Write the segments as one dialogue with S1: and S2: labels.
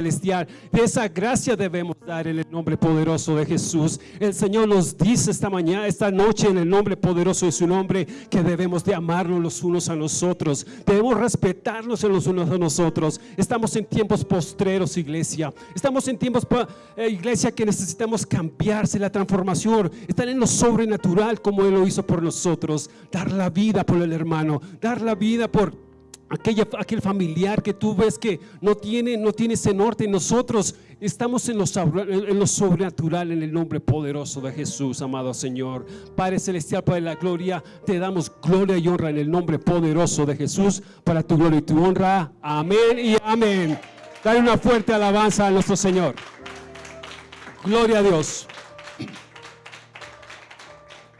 S1: celestial. De esa gracia debemos dar en el nombre poderoso de Jesús. El Señor nos dice esta mañana, esta noche en el nombre poderoso de su nombre que debemos de amarnos los unos a nosotros. Debemos respetarnos en los unos a nosotros. Estamos en tiempos postreros, iglesia. Estamos en tiempos, eh, iglesia, que necesitamos cambiarse la transformación. Estar en lo sobrenatural como Él lo hizo por nosotros. Dar la vida por el hermano. Dar la vida por aquella, aquel familiar que tú ves que no tiene, no tiene ese norte. Nosotros estamos en lo, en lo sobrenatural, en el nombre poderoso de Jesús, amado Señor. Padre Celestial, Padre de la Gloria, te damos gloria y honra en el nombre poderoso de Jesús, para tu gloria y tu honra. Amén y amén. Dale una fuerte alabanza a nuestro Señor. Gloria a Dios.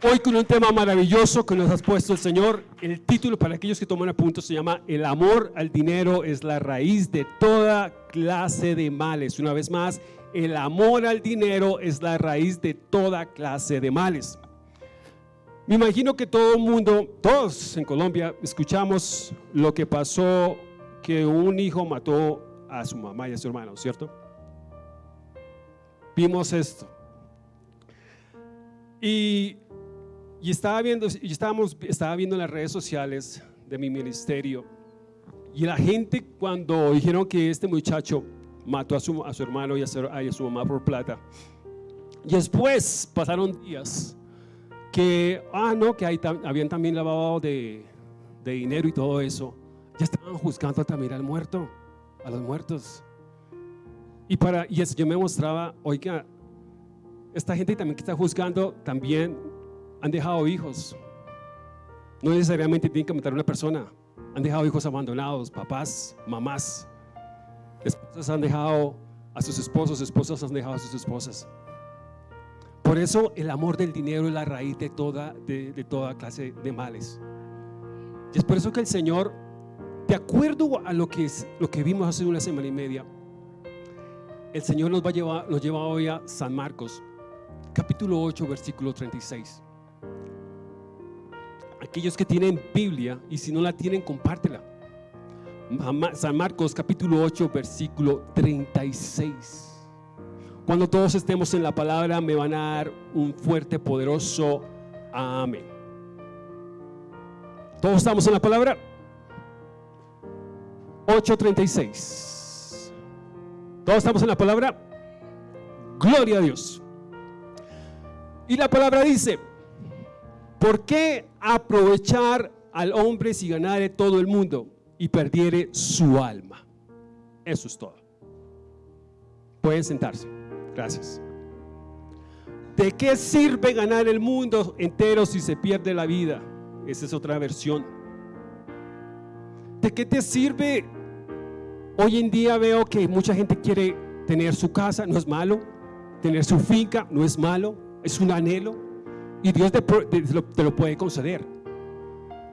S1: Hoy con un tema maravilloso que nos has puesto el Señor. El título para aquellos que toman apuntos se llama El amor al dinero es la raíz de toda clase de males. Una vez más, el amor al dinero es la raíz de toda clase de males. Me imagino que todo el mundo, todos en Colombia, escuchamos lo que pasó que un hijo mató a su mamá y a su hermano, ¿cierto? Vimos esto. Y y estaba viendo, y estábamos, estaba viendo en las redes sociales de mi ministerio y la gente cuando dijeron que este muchacho mató a su, a su hermano y a su, mamá por plata. Y después pasaron días que, ah, no, que habían también lavado de, de dinero y todo eso. Ya estaban juzgando también al muerto, a los muertos. Y, para, y yo me mostraba, oiga, esta gente también que está juzgando también han dejado hijos. No necesariamente tienen que matar a una persona. Han dejado hijos abandonados, papás, mamás. Esposas han dejado a sus esposos, esposas han dejado a sus esposas. Por eso el amor del dinero es la raíz de toda, de, toda clase de males. Y es por eso que el Señor, de acuerdo a lo que, es, lo que vimos hace una semana y media, el Señor nos, va a llevar, nos lleva hoy a San Marcos, capítulo 8, versículo 36 aquellos que tienen Biblia y si no la tienen, compártela. San Marcos capítulo 8, versículo 36. Cuando todos estemos en la palabra, me van a dar un fuerte, poderoso amén. ¿Todos estamos en la palabra? 8.36. ¿Todos estamos en la palabra? Gloria a Dios. Y la palabra dice, ¿Por qué aprovechar al hombre si ganare todo el mundo y perdiere su alma? Eso es todo. Pueden sentarse. Gracias. ¿De qué sirve ganar el mundo entero si se pierde la vida? Esa es otra versión. ¿De qué te sirve? Hoy en día veo que mucha gente quiere tener su casa, no es malo. Tener su finca, no es malo. Es un anhelo y Dios te, lo, puede conceder.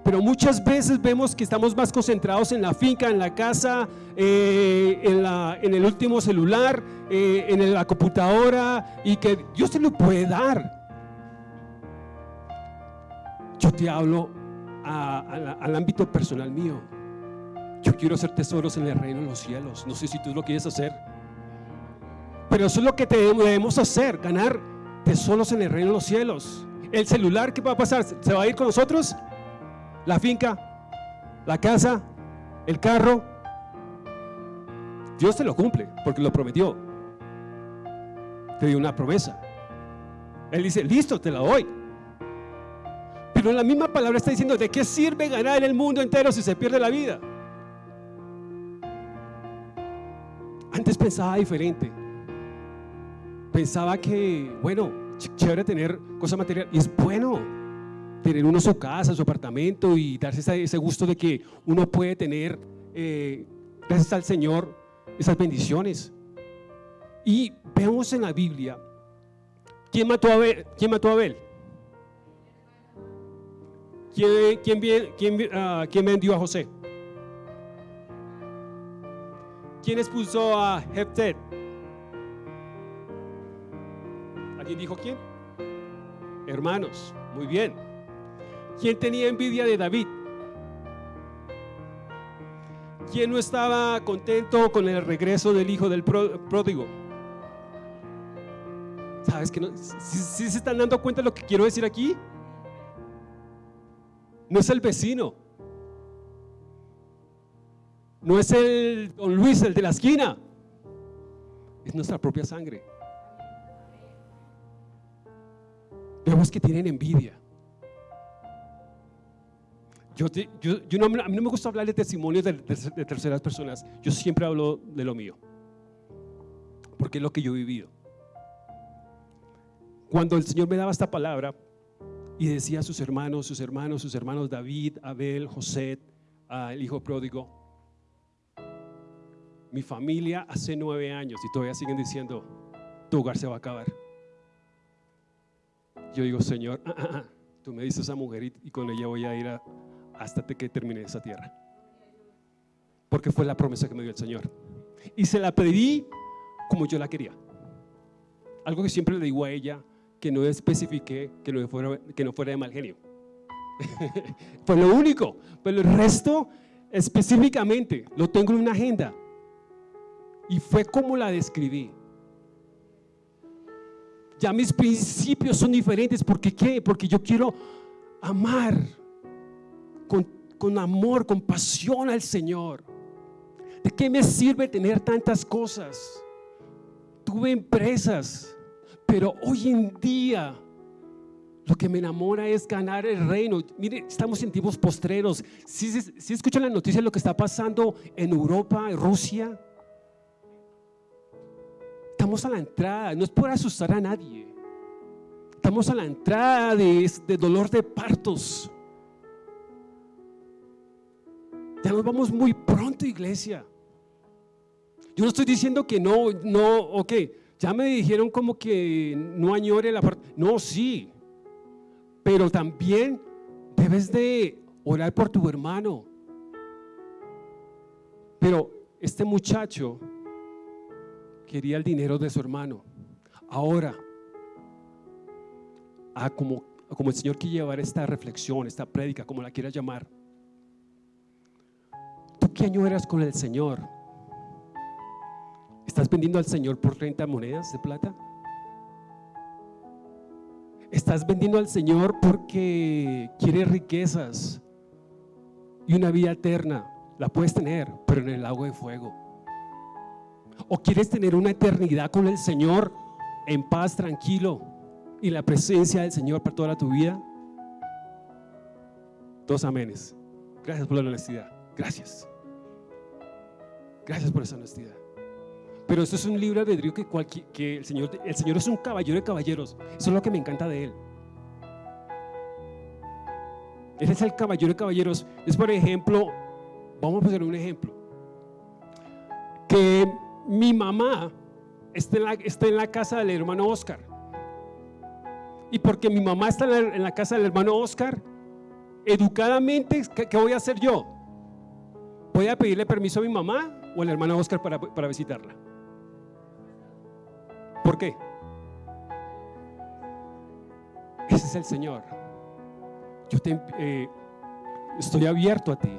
S1: Pero muchas veces vemos que estamos más concentrados en la finca, en la casa, eh, en, el último celular, eh, en la computadora y que Dios te lo puede dar. Yo te hablo al ámbito personal mío. Yo quiero hacer tesoros en el reino de los cielos. No sé si tú lo quieres hacer. Pero eso es lo que debemos hacer, ganar tesoros en el reino de los cielos. El celular, ¿qué va a pasar? ¿Se va a ir con nosotros? La finca, la casa, el carro. Dios te lo cumple porque lo prometió. Te dio una promesa. Él dice, listo, te la doy. Pero en la misma palabra está diciendo, ¿de qué sirve ganar el mundo entero si se pierde la vida? Antes pensaba diferente. Pensaba que, bueno, chévere tener cosas materiales y es bueno tener uno su casa, su apartamento y darse ese, gusto de que uno puede tener, eh, gracias al Señor, esas bendiciones. Y vemos en la Biblia, ¿quién mató a Abel? ¿Quién mató a Abel? ¿Quién, quién, quién, ah, quién vendió a José? ¿Quién expulsó a Jeftet? ¿Quién dijo quién? Hermanos, muy bien. ¿Quién tenía envidia de David? ¿Quién no estaba contento con el regreso del hijo del pródigo? ¿Sabes que no? ¿Sí, se están dando cuenta de lo que quiero decir aquí? No es el vecino. No es el don Luis, el de la esquina. Es nuestra propia sangre. Vemos que tienen envidia. Yo, no, a mí no me gusta hablar de testimonios de, terceras personas. Yo siempre hablo de lo mío. Porque es lo que yo he vivido. Cuando el Señor me daba esta palabra y decía a sus hermanos, sus hermanos, sus hermanos David, Abel, José, el hijo pródigo, mi familia hace nueve años y todavía siguen diciendo, tu hogar se va a acabar. Yo digo, Señor, tú me dices a esa mujer y, con ella voy a ir hasta que termine esa tierra. Porque fue la promesa que me dio el Señor. Y se la pedí como yo la quería. Algo que siempre le digo a ella, que no especifique que no fuera, que no fuera de mal genio. fue lo único. Pero el resto, específicamente, lo tengo en una agenda. Y fue como la describí. Ya mis principios son diferentes. ¿Por qué? Porque yo quiero amar con, con amor, con pasión al Señor. ¿De qué me sirve tener tantas cosas? Tuve empresas, pero hoy en día lo que me enamora es ganar el reino. Mire, estamos en tiempos postreros. Si, si escuchan la noticia de lo que está pasando en Europa, en Rusia, Estamos a la entrada, no es por asustar a nadie. Estamos a la entrada de, dolor de partos. Ya nos vamos muy pronto, iglesia. Yo no estoy diciendo que no, no, ok, ya me dijeron como que no añore la parte. No, sí, pero también debes de orar por tu hermano. Pero este muchacho quería el dinero de su hermano. Ahora, a como, como el Señor quiere llevar esta reflexión, esta prédica, como la quieras llamar. ¿Tú qué año eras con el Señor? ¿Estás vendiendo al Señor por 30 monedas de plata? ¿Estás vendiendo al Señor porque quieres riquezas y una vida eterna? La puedes tener, pero en el lago de fuego. ¿O quieres tener una eternidad con el Señor en paz, tranquilo y la presencia del Señor para toda tu vida? Dos amenes. Gracias por la honestidad. Gracias. Gracias por esa honestidad. Pero esto es un de que, que el, Señor, el Señor es un caballero de caballeros. Eso es lo que me encanta de Él. Él es el caballero de caballeros. Es por ejemplo, vamos a poner un ejemplo. Que mi mamá está en la, casa del hermano Oscar. Y porque mi mamá está en la, casa del hermano Oscar, educadamente, ¿qué, voy a hacer yo? ¿Voy a pedirle permiso a mi mamá o al hermano Oscar para, para visitarla? ¿Por qué? Ese es el Señor. Yo te, eh, estoy abierto a ti.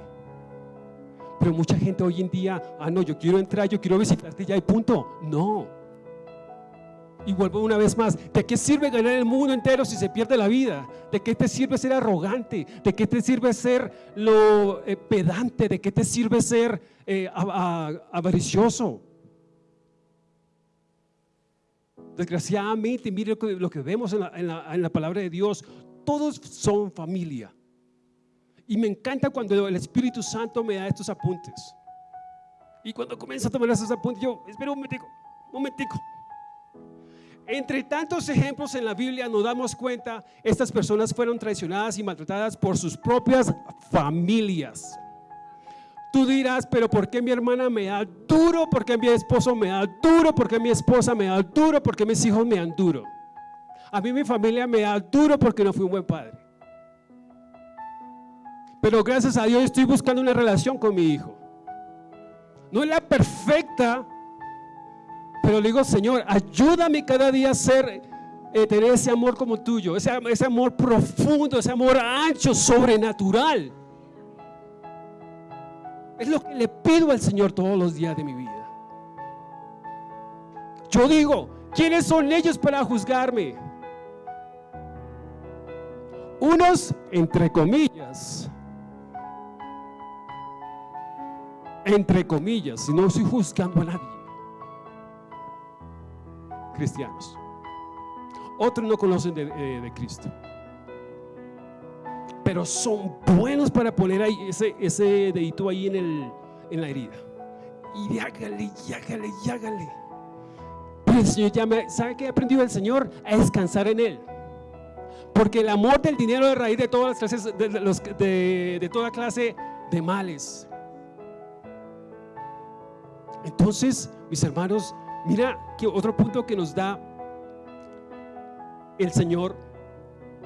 S1: Pero mucha gente hoy en día, ah, no, yo quiero entrar, yo quiero visitarte ya y punto. No. Y vuelvo una vez más, ¿de qué sirve ganar el mundo entero si se pierde la vida? ¿De qué te sirve ser arrogante? ¿De qué te sirve ser lo eh, pedante? ¿De qué te sirve ser eh, avaricioso? Desgraciadamente, mire lo que, vemos en la palabra de Dios, todos son familia. Y me encanta cuando el Espíritu Santo me da estos apuntes. Y cuando comienza a tomar esos apuntes, yo, espera un momentico, un momentico. Entre tantos ejemplos en la Biblia nos damos cuenta, estas personas fueron traicionadas y maltratadas por sus propias familias. Tú dirás, pero ¿por qué mi hermana me da duro? ¿Por qué mi esposo me da duro? ¿Por qué mi esposa me da duro? ¿Por qué mis hijos me dan duro? A mí mi familia me da duro porque no fui un buen padre. Pero gracias a Dios estoy buscando una relación con mi hijo. No es la perfecta, pero le digo, Señor, ayúdame cada día a ser, eh, tener ese amor como tuyo, ese, ese amor profundo, ese amor ancho, sobrenatural. Es lo que le pido al Señor todos los días de mi vida. Yo digo, ¿quiénes son ellos para juzgarme? Unos, entre comillas, entre comillas, si no estoy juzgando a nadie, cristianos. Otros no conocen de, eh, Cristo, pero son buenos para poner ahí ese, ese dedito ahí en, el, en la herida. Y hágale, y hágale, y hágale. Pero el Señor ya me, ¿sabe qué he aprendido del Señor? A descansar en Él. Porque el amor del dinero es raíz de todas las clases, de, de, toda clase de males. Entonces, mis hermanos, mira que otro punto que nos da el Señor,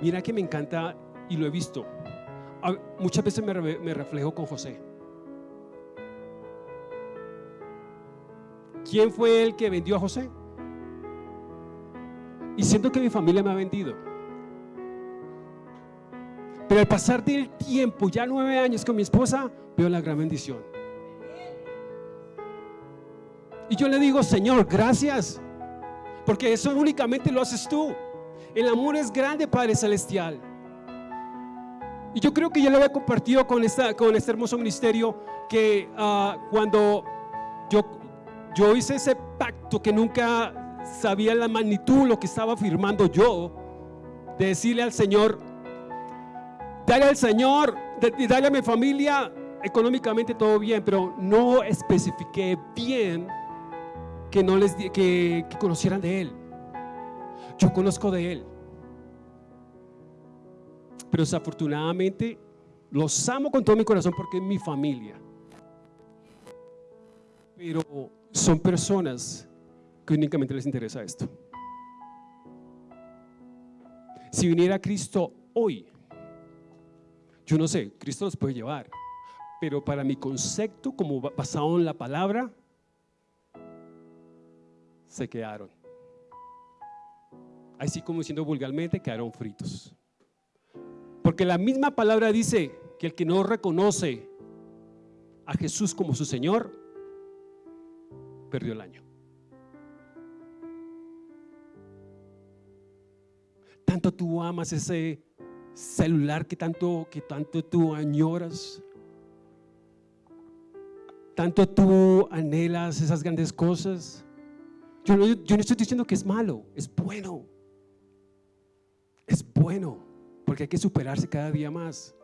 S1: mira que me encanta y lo he visto. Muchas veces me, reflejo con José. ¿Quién fue el que vendió a José? Y siento que mi familia me ha vendido. Pero al pasar del tiempo, ya nueve años con mi esposa, veo la gran bendición. Y yo le digo, Señor, gracias. Porque eso únicamente lo haces tú. El amor es grande, Padre Celestial. Y yo creo que ya lo había compartido con, esta, con este hermoso ministerio que ah, cuando yo, yo hice ese pacto que nunca sabía la magnitud, lo que estaba firmando yo, de decirle al Señor, dale al Señor, dale a mi familia económicamente todo bien, pero no especifiqué bien que no les que, que conocieran de Él. Yo conozco de Él. Pero desafortunadamente los amo con todo mi corazón porque es mi familia. Pero son personas que únicamente les interesa esto. Si viniera Cristo hoy, yo no sé, Cristo los puede llevar, pero para mi concepto, como basado en la palabra, se quedaron. Así como diciendo vulgarmente, quedaron fritos. Porque la misma palabra dice que el que no reconoce a Jesús como su Señor, perdió el año. tanto tú amas ese celular que tanto, que tanto tú añoras. Tanto tú anhelas esas grandes cosas. Yo no, estoy diciendo que es malo, es bueno. Es bueno, porque hay que superarse cada día más.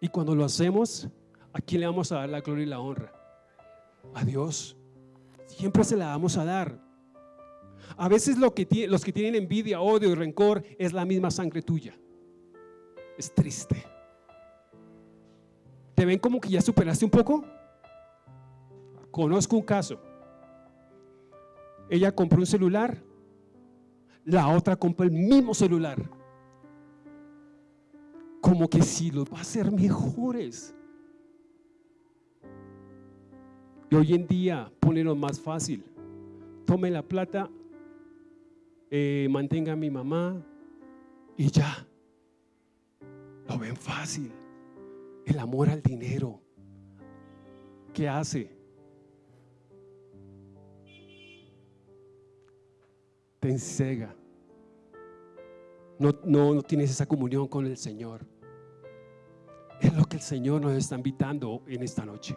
S1: Y cuando lo hacemos, ¿a quién le vamos a dar la gloria y la honra? A Dios. Siempre se la vamos a dar. A veces lo que, los que tienen envidia, odio y rencor es la misma sangre tuya. Es triste. ¿Te ven como que ya superaste un poco? Conozco un caso. Ella compró un celular, la otra compró el mismo celular. Como que si los va a hacer mejores. Y hoy en día lo más fácil. Tome la plata, eh, mantenga a mi mamá y ya. Lo ven fácil. El amor al dinero. ¿Qué hace? Te encega. No, no, no tienes esa comunión con el Señor. Es lo que el Señor nos está invitando en esta noche.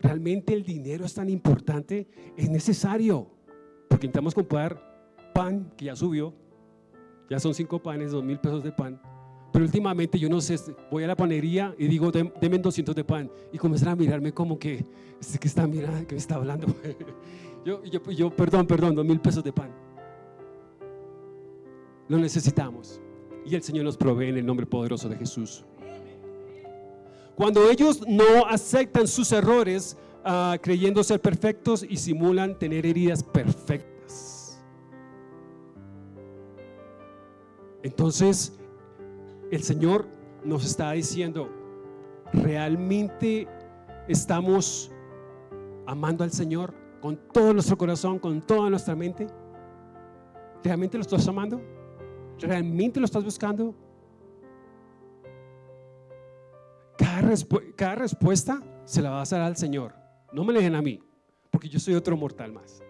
S1: Realmente el dinero es tan importante, es necesario porque intentamos comprar pan que ya subió, ya son cinco panes, dos mil pesos de pan. Pero últimamente yo no sé, voy a la panería y digo, denme 200 de pan. Y comienzan a mirarme como que, que está mirando, que me está hablando. yo, yo, yo, perdón, perdón, dos mil pesos de pan. Lo necesitamos. Y el Señor nos provee en el nombre poderoso de Jesús. Cuando ellos no aceptan sus errores, Ah, creyendo ser perfectos y simulan tener heridas perfectas. Entonces, el Señor nos está diciendo, ¿realmente estamos amando al Señor con todo nuestro corazón, con toda nuestra mente? ¿Realmente lo estás amando? ¿Realmente lo estás buscando? Cada respuesta se la vas a dar al Señor. No me dejen a mí, porque yo soy otro mortal más.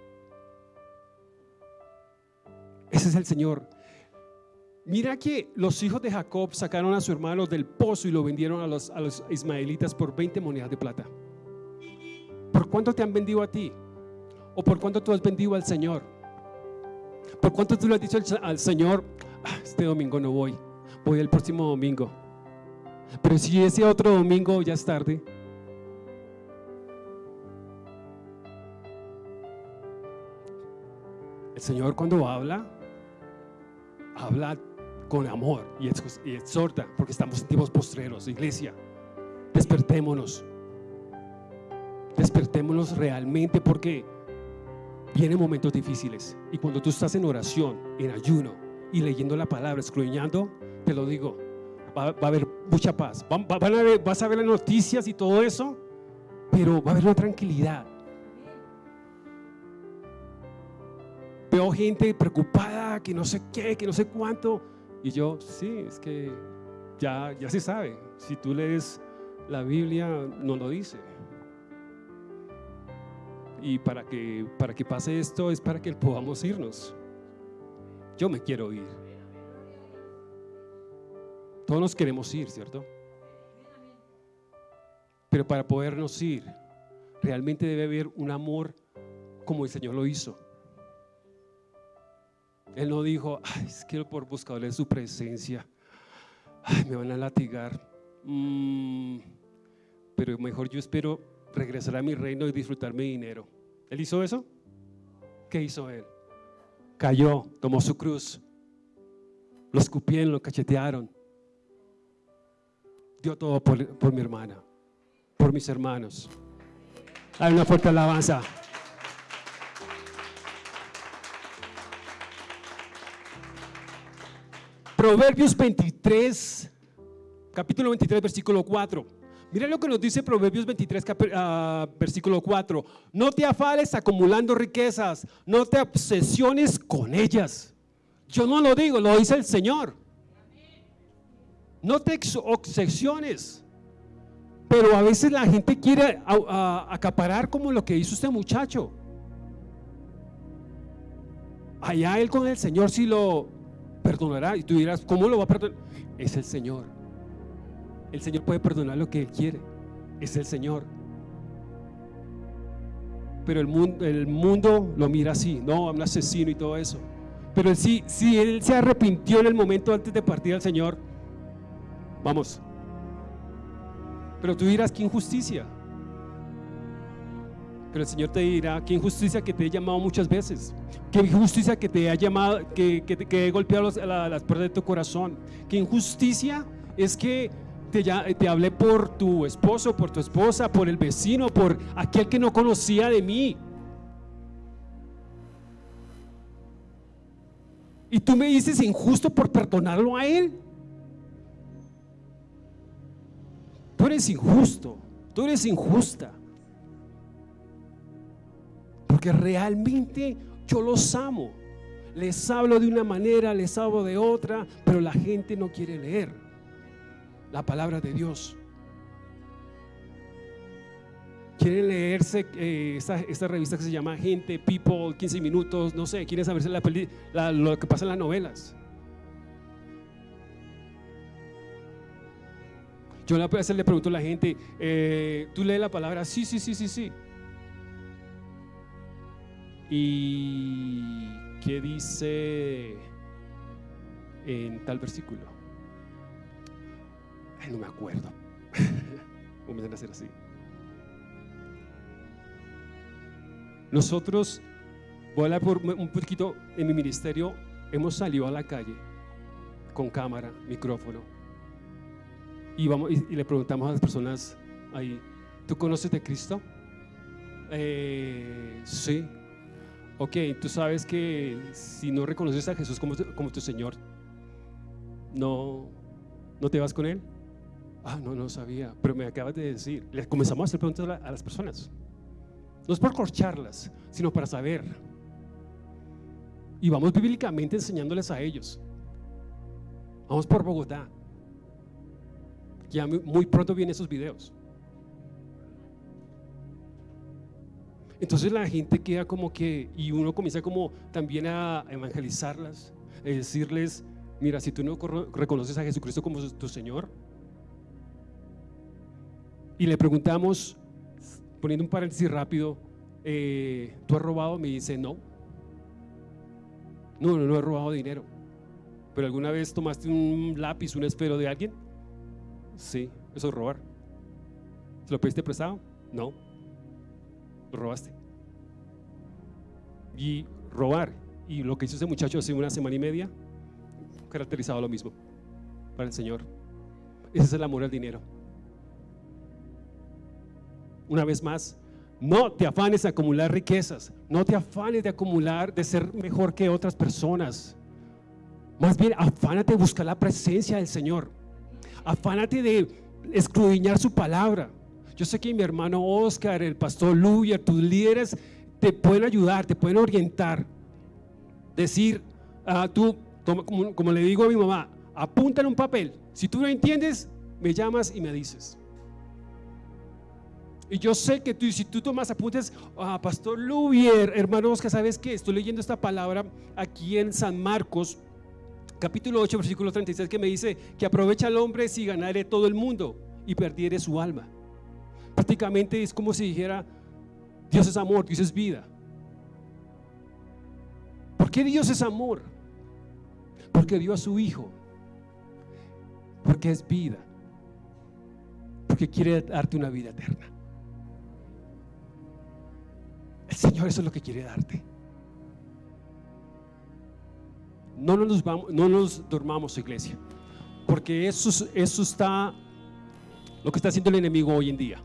S1: Ese es el Señor. Mira que los hijos de Jacob sacaron a su hermano del pozo y lo vendieron a los, a los ismaelitas por 20 monedas de plata. ¿Por cuánto te han vendido a ti? ¿O por cuánto tú has vendido al Señor? ¿Por cuánto tú le has dicho al, Señor, ah, este domingo no voy, voy el próximo domingo? Pero si ese otro domingo ya es tarde. El Señor cuando habla, habla con amor y exhorta, porque estamos en tiempos postreros, iglesia. Despertémonos. Despertémonos realmente porque vienen momentos difíciles. Y cuando tú estás en oración, en ayuno y leyendo la palabra, escruñando, te lo digo, va, a haber mucha paz. vas a ver las noticias y todo eso, pero va a haber una tranquilidad. Veo gente preocupada, que no sé qué, que no sé cuánto. Y yo, sí, es que ya, ya se sabe. Si tú lees la Biblia, no lo dice. Y para que, para que pase esto es para que podamos irnos. Yo me quiero ir. Todos nos queremos ir, ¿cierto? Pero para podernos ir, realmente debe haber un amor como el Señor lo hizo. Él no dijo, Ay, es que por buscarle su presencia, me van a latigar. Mm, pero mejor yo espero regresar a mi reino y disfrutar mi dinero. ¿Él hizo eso? ¿Qué hizo él? Cayó, tomó su cruz, lo escupieron, lo cachetearon. Dio todo por, por mi hermana, por mis hermanos. Hay una fuerte alabanza. Proverbios 23, capítulo 23, versículo 4. Mira lo que nos dice Proverbios 23, ah, versículo 4. No te afales acumulando riquezas, no te obsesiones con ellas. Yo no lo digo, lo dice el Señor. No te obsesiones. Pero a veces la gente quiere acaparar como lo que hizo este muchacho. Allá él con el Señor si lo perdonará. Y tú dirás, ¿cómo lo va a perdonar? Es el Señor. El Señor puede perdonar lo que Él quiere. Es el Señor. Pero el mundo, el mundo lo mira así, no, un asesino y todo eso. Pero sí, si Él se arrepintió en el momento antes de partir al Señor, vamos. Pero tú dirás, ¿qué injusticia? Pero el Señor te dirá, qué injusticia que te he llamado muchas veces, qué injusticia que te ha llamado, que, que, he golpeado las puertas de tu corazón, qué injusticia es que te, te hablé por tu esposo, por tu esposa, por el vecino, por aquel que no conocía de mí. Y tú me dices injusto por perdonarlo a él. Tú eres injusto, tú eres injusta porque realmente yo los amo. Les hablo de una manera, les hablo de otra, pero la gente no quiere leer la palabra de Dios. Quieren leerse eh, esta, revista que se llama Gente, People, 15 minutos, no sé, quieren saberse la, lo que pasa en las novelas. Yo a veces le pregunto a la gente, eh, ¿tú lees la palabra? Sí, sí, sí, sí, sí. ¿Y qué dice en tal versículo? No me acuerdo. Comienzan a hacer así. Nosotros, voy a hablar por un poquito en mi ministerio, hemos salido a la calle con cámara, micrófono, y, vamos, y, le preguntamos a las personas ahí, ¿tú conoces de Cristo? Eh, sí, Ok, tú sabes que si no reconoces a Jesús como, como tu Señor, no, no te vas con Él. Ah, no, no sabía, pero me acabas de decir. Le comenzamos a hacer preguntas a las personas. No es por corcharlas, sino para saber. Y vamos bíblicamente enseñándoles a ellos. Vamos por Bogotá. Ya muy pronto vienen esos videos. Entonces la gente queda como que, y uno comienza como también a evangelizarlas, a decirles, mira, si tú no reconoces a Jesucristo como tu Señor, y le preguntamos, poniendo un paréntesis rápido, eh, ¿tú has robado? Me dice, no. No, no, no he robado dinero. ¿Pero alguna vez tomaste un lápiz, un esfero de alguien? Sí, eso es robar. ¿Se lo pediste prestado? No. Lo robaste. Y robar, y lo que hizo ese muchacho hace una semana y media, caracterizado lo mismo para el Señor. Ese es el amor al dinero. Una vez más, no te afanes de acumular riquezas, no te afanes de acumular, de ser mejor que otras personas. Más bien, afánate de buscar la presencia del Señor. Afánate de escudriñar su palabra. Yo sé que mi hermano Oscar, el pastor Luya, tus líderes te pueden ayudar, te pueden orientar. Decir, ah, tú, como, como, le digo a mi mamá, apunta en un papel. Si tú no entiendes, me llamas y me dices. Y yo sé que tú, si tú tomas apuntes, ah, Pastor Lubier, hermano Oscar, ¿sabes qué? Estoy leyendo esta palabra aquí en San Marcos, capítulo 8, versículo 36, que me dice que aprovecha al hombre si ganare todo el mundo y perdiere su alma. Prácticamente es como si dijera, Dios es amor, Dios es vida. ¿Por qué Dios es amor? Porque dio a su Hijo. Porque es vida. Porque quiere darte una vida eterna. El Señor eso es lo que quiere darte. No nos, vamos, no nos dormamos, iglesia, porque eso, está, lo que está haciendo el enemigo hoy en día.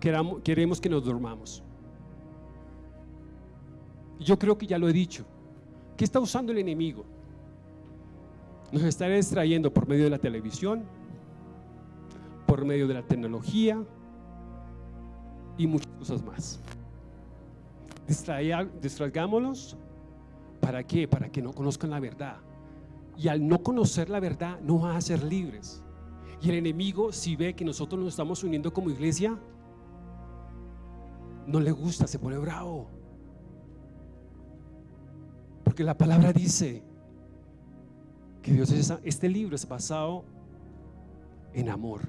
S1: Queramos, queremos que nos dormamos. Yo creo que ya lo he dicho. ¿Qué está usando el enemigo? Nos está distrayendo por medio de la televisión, por medio de la tecnología y muchas cosas más. Distraigámonos. ¿Para qué? Para que no conozcan la verdad. Y al no conocer la verdad, no van a ser libres. Y el enemigo, si ve que nosotros nos estamos uniendo como iglesia, no le gusta, se pone bravo. Porque la palabra dice que Dios es, este libro es basado en amor.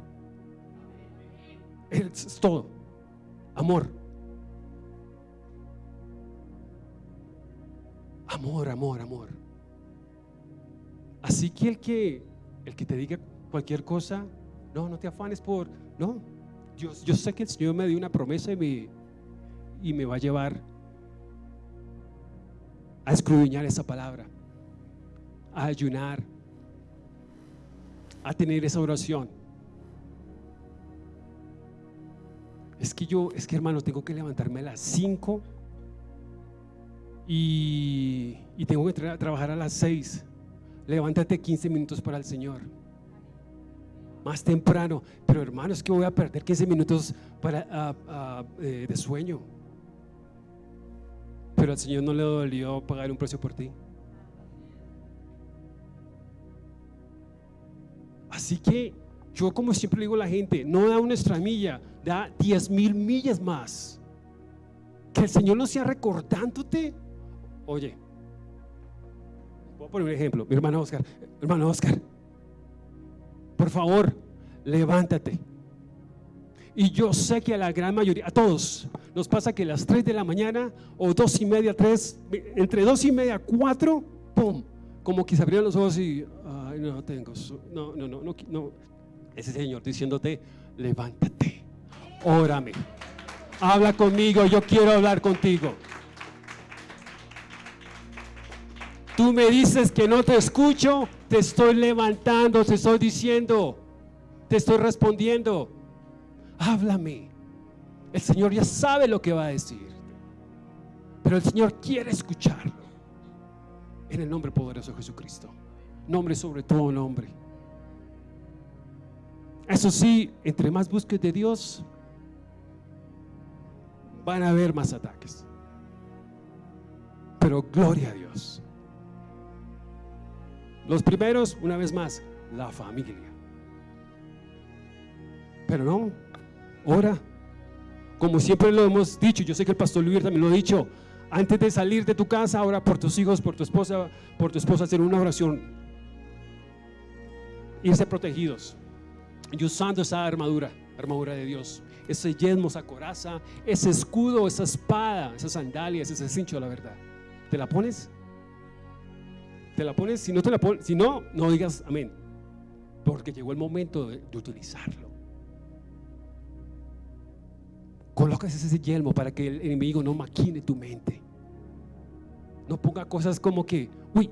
S1: Es todo. Amor. Amor, amor, amor. Así que el que el que te diga cualquier cosa, no, no te afanes por, no. Yo, yo sé que el Señor me dio una promesa y me, y me va a llevar a escudriñar esa palabra, a ayunar, a tener esa oración. Es que yo, es que hermano, tengo que levantarme a las 5 y, tengo que trabajar a las 6. Levántate 15 minutos para el Señor. Más temprano. Pero hermano, es que voy a perder 15 minutos para, eh, de sueño. Pero al Señor no le dolió pagar un precio por ti. Así que yo como siempre digo a la gente, no da una extra milla, da 10 mil millas más. Que el Señor no sea recordándote Oye, voy a poner un ejemplo, mi hermano Oscar, hermano Oscar, por favor, levántate. Y yo sé que a la gran mayoría, a todos, nos pasa que a las 3 de la mañana o dos y media, 3, entre dos y media, 4, ¡pum! Como que se abrieron los ojos y, ay, no tengo, no, no, no, no. Ese Señor diciéndote, levántate, órame, habla conmigo, yo quiero hablar contigo. Tú me dices que no te escucho, te estoy levantando, te estoy diciendo, te estoy respondiendo. Háblame. El Señor ya sabe lo que va a decir. Pero el Señor quiere escucharlo. En el nombre poderoso de Jesucristo. Nombre sobre todo nombre. Eso sí, entre más busques de Dios, van a haber más ataques. Pero gloria a Dios. Los primeros, una vez más, la familia. Pero no, ora. Como siempre lo hemos dicho, yo sé que el pastor Luis también lo ha dicho, antes de salir de tu casa, ora por tus hijos, por tu esposa, por tu esposa, hacer una oración. Irse protegidos y usando esa armadura, armadura de Dios, ese yelmo, esa coraza, ese escudo, esa espada, esas sandalias, ese cincho la verdad. ¿Te la pones? ¿Te la pones? Si no te la pones, si no, no digas amén. Porque llegó el momento de, utilizarlo. Colocas ese yelmo para que el enemigo no maquine tu mente. No ponga cosas como que, uy,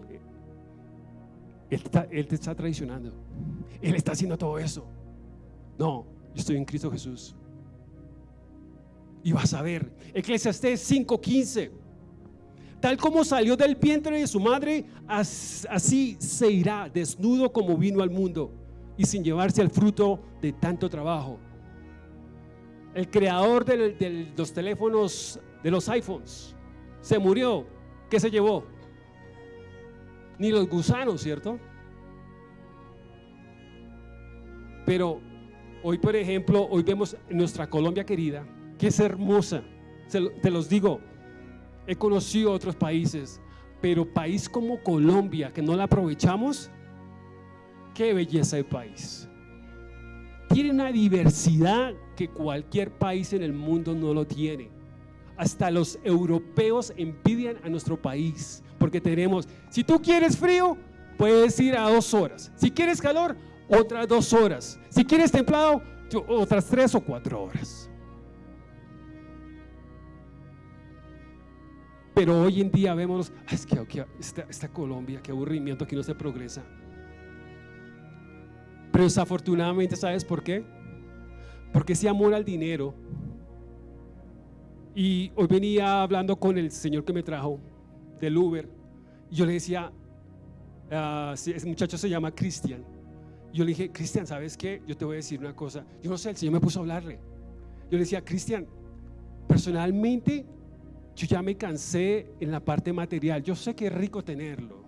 S1: él, te está traicionando. Él está haciendo todo eso. No, yo estoy en Cristo Jesús. Y vas a ver, Eclesiastés 5:15. Tal como salió del vientre de su madre, así se irá, desnudo como vino al mundo y sin llevarse el fruto de tanto trabajo. El creador de los teléfonos, de los iPhones, se murió. ¿Qué se llevó? Ni los gusanos, ¿cierto? Pero hoy, por ejemplo, hoy vemos nuestra Colombia querida, que es hermosa. te los digo, he conocido otros países, pero país como Colombia, que no la aprovechamos, qué belleza de país. Tiene una diversidad que cualquier país en el mundo no lo tiene. Hasta los europeos envidian a nuestro país, porque tenemos, si tú quieres frío, puedes ir a dos horas. Si quieres calor, otras dos horas. Si quieres templado, otras tres o cuatro horas. Pero hoy en día vemos, es que esta, Colombia, qué aburrimiento, aquí no se progresa. Pero desafortunadamente, ¿sabes por qué? Porque ese amor al dinero. Y hoy venía hablando con el señor que me trajo del Uber. Y yo le decía, uh, ese muchacho se llama Cristian. Yo le dije, Cristian, ¿sabes qué? Yo te voy a decir una cosa. Yo no sé, el Señor me puso a hablarle. Yo le decía, Cristian, personalmente yo ya me cansé en la parte material. Yo sé que es rico tenerlo.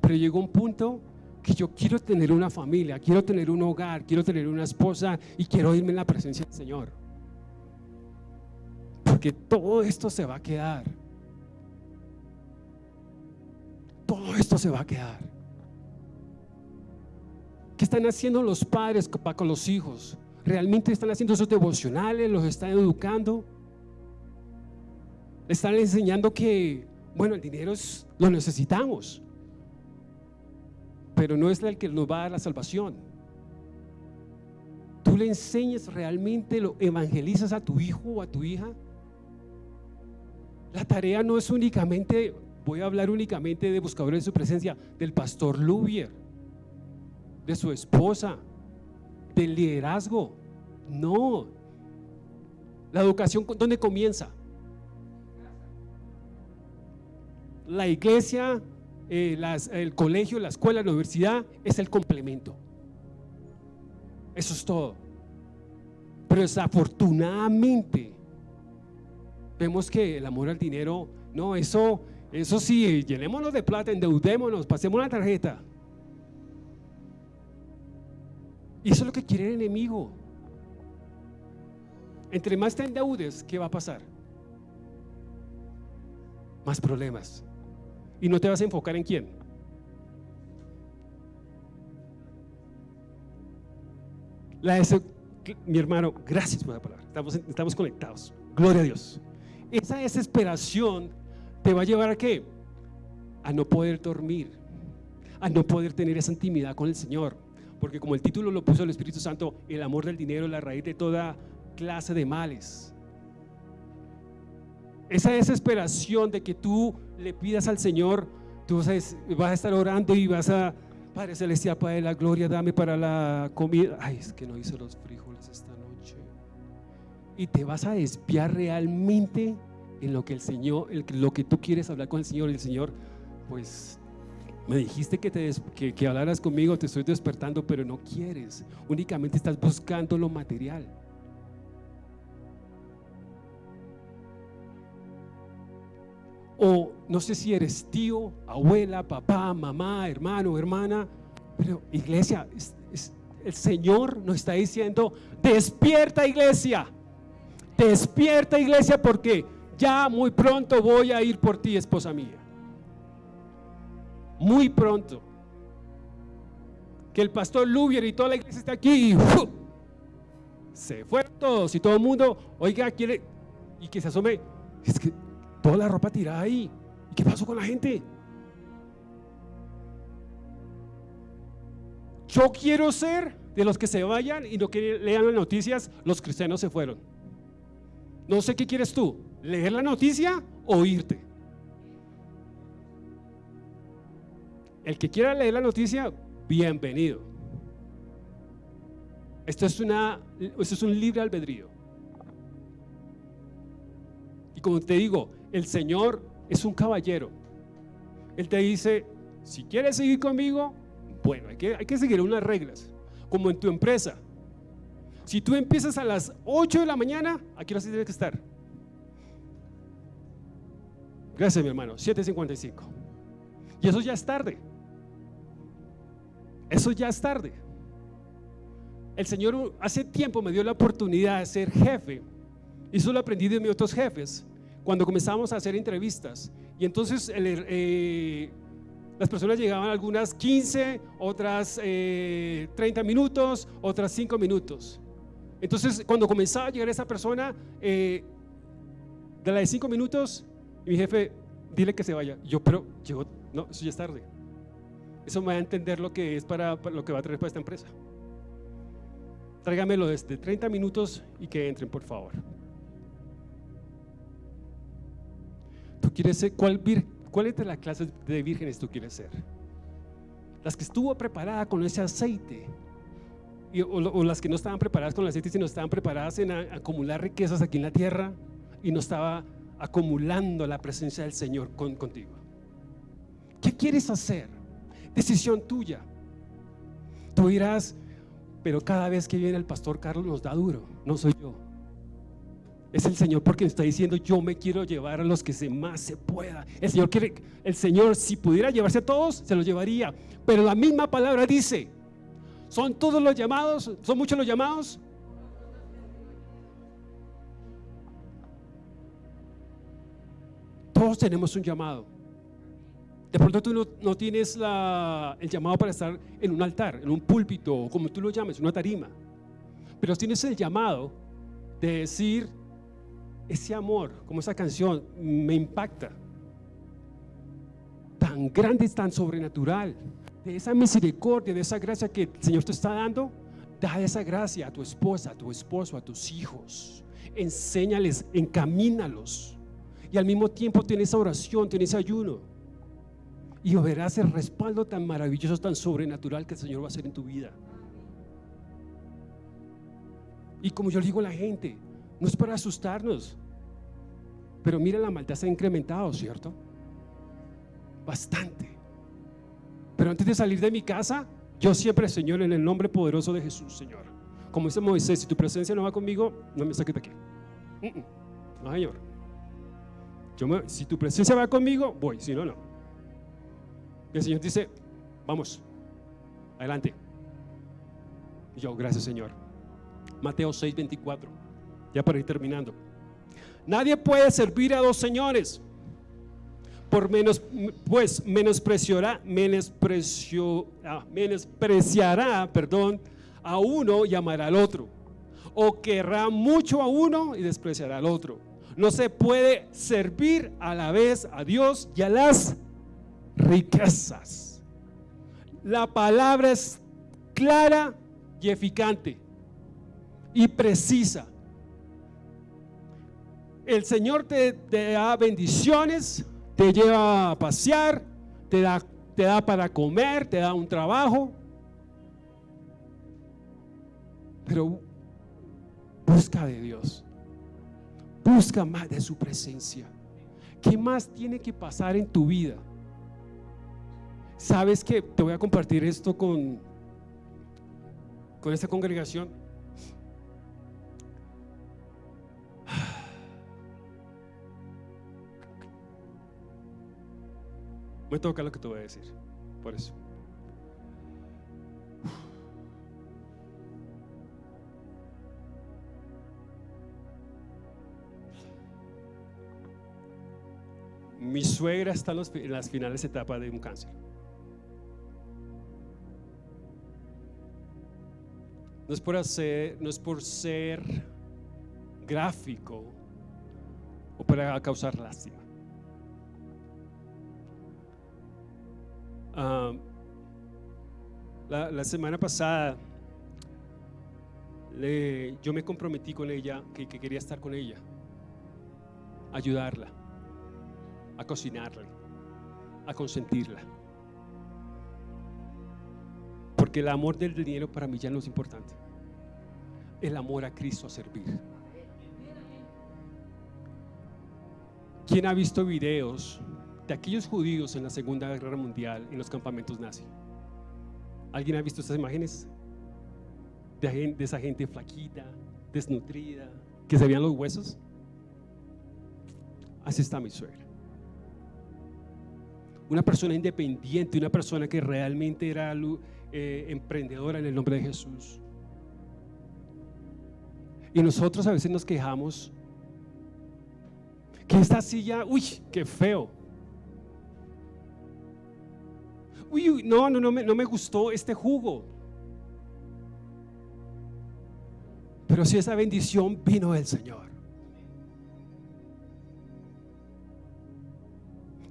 S1: Pero llegó un punto que yo quiero tener una familia, quiero tener un hogar, quiero tener una esposa y quiero irme en la presencia del Señor. Porque todo esto se va a quedar. Todo esto se va a quedar. ¿Qué están haciendo los padres con los hijos? ¿Realmente están haciendo esos devocionales? ¿Los están educando? Están enseñando que, bueno, el dinero es, lo necesitamos, pero no es el que nos va a dar la salvación. Tú le enseñas realmente, lo evangelizas a tu hijo o a tu hija. La tarea no es únicamente, voy a hablar únicamente de buscadores de su presencia, del pastor Lubier, de su esposa, del liderazgo. No. La educación, ¿dónde comienza? La iglesia, eh, el colegio, la escuela, la universidad es el complemento. Eso es todo. Pero desafortunadamente vemos que el amor al dinero, no, eso, eso sí, llenémonos de plata, endeudémonos, pasemos la tarjeta. Y eso es lo que quiere el enemigo. Entre más te endeudes, ¿qué va a pasar? Más problemas. Y no te vas a enfocar en quién. La mi hermano, gracias por la palabra. Estamos, estamos conectados. Gloria a Dios. Esa desesperación te va a llevar a qué? A no poder dormir, a no poder tener esa intimidad con el Señor. Porque como el título lo puso el Espíritu Santo, el amor del dinero es la raíz de toda clase de males. Esa desesperación de que tú le pidas al Señor, tú vas a, estar orando y vas a, Padre Celestial, Padre la gloria, dame para la comida. Ay, es que no hice los frijoles esta noche. Y te vas a despiar realmente en lo que el Señor, lo que tú quieres hablar con el Señor. El Señor, pues me dijiste que, te que, que, hablaras conmigo, te estoy despertando, pero no quieres. Únicamente estás buscando lo material. O no sé si eres tío, abuela, papá, mamá, hermano, hermana, pero iglesia, el Señor nos está diciendo, despierta iglesia, despierta iglesia porque ya muy pronto voy a ir por ti, esposa mía. Muy pronto. Que el pastor Lubier y toda la iglesia está aquí y se fueron todos y todo el mundo, oiga, quiere, y que se asome, es que toda la ropa tirada ahí. ¿Y qué pasó con la gente? Yo quiero ser de los que se vayan y no que lean las noticias, los cristianos se fueron. No sé qué quieres tú, leer la noticia o irte. El que quiera leer la noticia, bienvenido. Esto es, una, esto es un libre albedrío. Y como te digo, el Señor es un caballero. Él te dice, si quieres seguir conmigo, bueno, hay que, hay que seguir unas reglas, como en tu empresa. Si tú empiezas a las 8 de la mañana, aquí no tienes que estar. Gracias, mi hermano. 7.55. Y eso ya es tarde. Eso ya es tarde. El Señor hace tiempo me dio la oportunidad de ser jefe. Y eso lo aprendí de mis otros jefes cuando comenzamos a hacer entrevistas. Y entonces eh, las personas llegaban algunas 15, otras 30 eh, minutos, otras 5 minutos. Entonces cuando comenzaba a llegar esa persona, eh, de la de 5 minutos, mi jefe, dile que se vaya. Yo, pero llegó, no, eso ya es tarde. Eso me va a entender lo que es para, lo que va a traer para esta empresa. Tráigamelo desde 30 minutos y que entren, por favor. ¿Tú quieres ser cuál, cuál de las clases de vírgenes tú quieres ser? Las que estuvo preparada con ese aceite o, las que no estaban preparadas con el aceite, sino estaban preparadas en acumular riquezas aquí en la tierra y no estaba acumulando la presencia del Señor contigo. ¿Qué quieres hacer? Decisión tuya. Tú dirás, pero cada vez que viene el pastor Carlos nos da duro, no soy yo. Es el Señor porque está diciendo, yo me quiero llevar a los que se más se pueda. El Señor quiere, el Señor si pudiera llevarse a todos, se los llevaría. Pero la misma palabra dice, ¿son todos los llamados? ¿Son muchos los llamados? Todos tenemos un llamado. De pronto tú no, tienes el llamado para estar en un altar, en un púlpito, o como tú lo llames, una tarima. Pero tienes el llamado de decir, ese amor, como esa canción, me impacta. Tan grande tan sobrenatural. De esa misericordia, de esa gracia que el Señor te está dando, da esa gracia a tu esposa, a tu esposo, a tus hijos. Enséñales, encamínalos. Y al mismo tiempo tienes esa oración, tienes ese ayuno. Y verás el respaldo tan maravilloso, tan sobrenatural que el Señor va a hacer en tu vida. Y como yo le digo a la gente, no es para asustarnos. Pero mira, la maldad se ha incrementado, ¿cierto? Bastante. Pero antes de salir de mi casa, yo siempre, Señor, en el nombre poderoso de Jesús, Señor. Como dice Moisés, si tu presencia no va conmigo, no me saques de aquí. No, Señor. si tu presencia va conmigo, voy, si no, no. Y el Señor dice, vamos, adelante. Yo, gracias Señor. Mateo 6, 24. Ya para ir terminando. Nadie puede servir a dos señores. Por menos, pues menospreciará, menosprecio, ah, menospreciará, perdón, a uno y amará al otro. O querrá mucho a uno y despreciará al otro. No se puede servir a la vez a Dios y a las riquezas. La palabra es clara y eficante y precisa el Señor te, da bendiciones, te lleva a pasear, te da, te da para comer, te da un trabajo. Pero busca de Dios. Busca más de su presencia. ¿Qué más tiene que pasar en tu vida? Sabes que te voy a compartir esto con, con esta congregación. Voy a tocar lo que te voy a decir. Por eso. Mi suegra está en, las finales etapas de un cáncer. No es por hacer, no es por ser gráfico o para causar lástima. Ah, la, semana pasada yo me comprometí con ella que, que quería estar con ella, ayudarla, a cocinarle, a consentirla. Porque el amor del dinero para mí ya no es importante. El amor a Cristo a servir. ¿Quién ha visto videos de aquellos judíos en la Segunda Guerra Mundial en los campamentos nazis? ¿Alguien ha visto estas imágenes? De, esa gente flaquita, desnutrida, que se veían los huesos. Así está mi suegra. Una persona independiente, una persona que realmente era eh, emprendedora en el nombre de Jesús. Y nosotros a veces nos quejamos que esta silla, uy, qué feo. No, no, no me, no me gustó este jugo. Pero si esa bendición vino del Señor.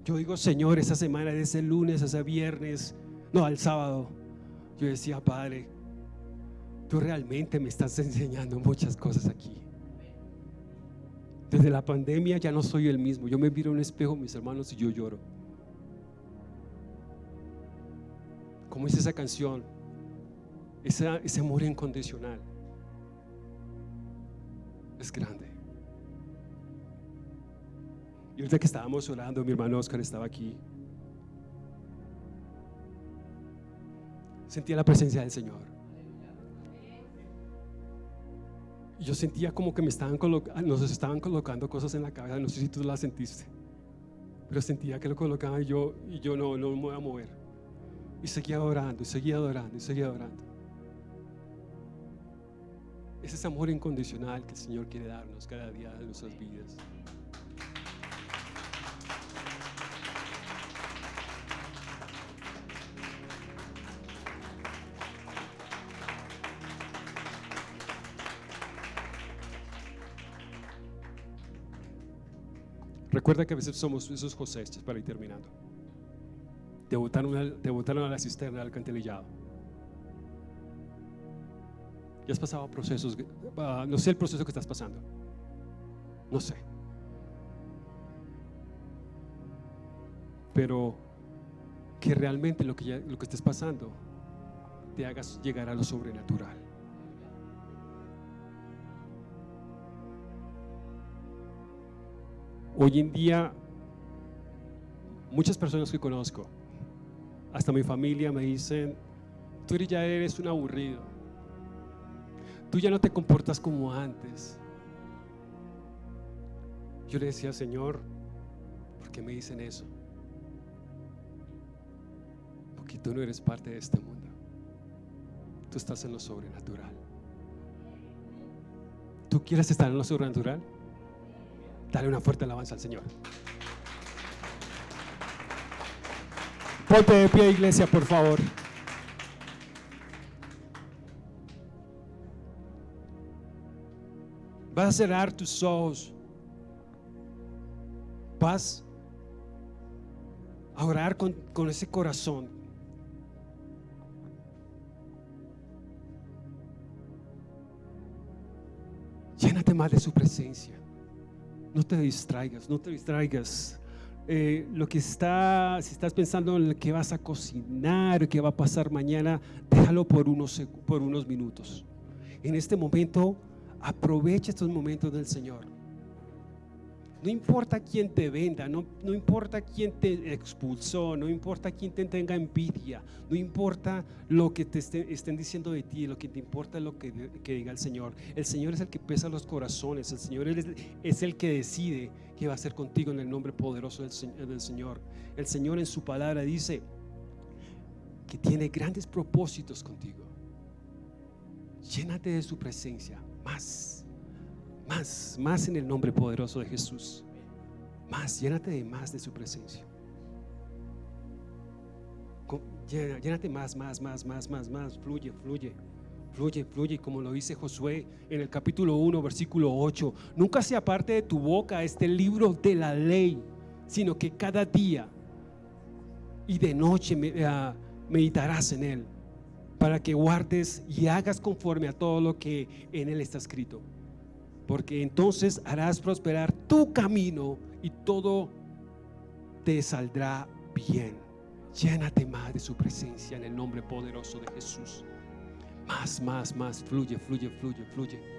S1: Yo digo, Señor, esa semana, de ese lunes, ese viernes, no, al sábado, yo decía, Padre, tú realmente me estás enseñando muchas cosas aquí. Desde la pandemia ya no soy el mismo. Yo me miro en un espejo, mis hermanos, y yo lloro. Como dice esa canción, ese amor incondicional es grande. Y ahorita que estábamos orando, mi hermano Oscar estaba aquí. Sentía la presencia del Señor. Y yo sentía como que me estaban nos estaban colocando cosas en la cabeza, no sé si tú las sentiste, pero sentía que lo colocaban y yo, y yo no, no me voy a mover. Y seguía adorando, y seguía adorando, y seguía adorando. Ese es amor incondicional que el Señor quiere darnos cada día de nuestras vidas. Recuerda que a veces somos esos José, para ir terminando. Te botaron, a, la cisterna del alcantilillado. Ya has pasado procesos, no sé el proceso que estás pasando. No sé. Pero que realmente lo que, lo que estés pasando te hagas llegar a lo sobrenatural. Hoy en día, muchas personas que conozco, hasta mi familia me dicen, tú ya eres un aburrido, tú ya no te comportas como antes. Yo le decía, Señor, ¿por qué me dicen eso? Porque tú no eres parte de este mundo. Tú estás en lo sobrenatural. ¿Tú quieres estar en lo sobrenatural? Dale una fuerte alabanza al Señor. Ponte de pie, iglesia, por favor. Vas a cerrar tus ojos. Vas a orar con, con ese corazón. Llénate más de su presencia. No te distraigas, no te distraigas. Eh, lo que está, si estás pensando en que vas a cocinar, qué va a pasar mañana, déjalo por unos, por unos minutos. En este momento, aprovecha estos momentos del Señor. No importa quién te venda, no, no, importa quién te expulsó, no importa quién te tenga envidia, no importa lo que te estén diciendo de ti, lo que te importa es lo que, diga el Señor. El Señor es el que pesa los corazones, el Señor es, el que decide qué va a hacer contigo en el nombre poderoso del, del Señor. El Señor en su palabra dice que tiene grandes propósitos contigo. Llénate de su presencia, más más, más en el nombre poderoso de Jesús. Más, llénate de más de su presencia. Llénate más, más, más, más, más, más. Fluye, fluye. Fluye, fluye, como lo dice Josué en el capítulo 1, versículo 8. Nunca se aparte de tu boca este libro de la ley, sino que cada día y de noche ah, meditarás en él, para que guardes y hagas conforme a todo lo que en él está escrito. Porque entonces harás prosperar tu camino y todo te saldrá bien. Llénate más de su presencia en el nombre poderoso de Jesús. Más, más, más. Fluye, fluye, fluye, fluye.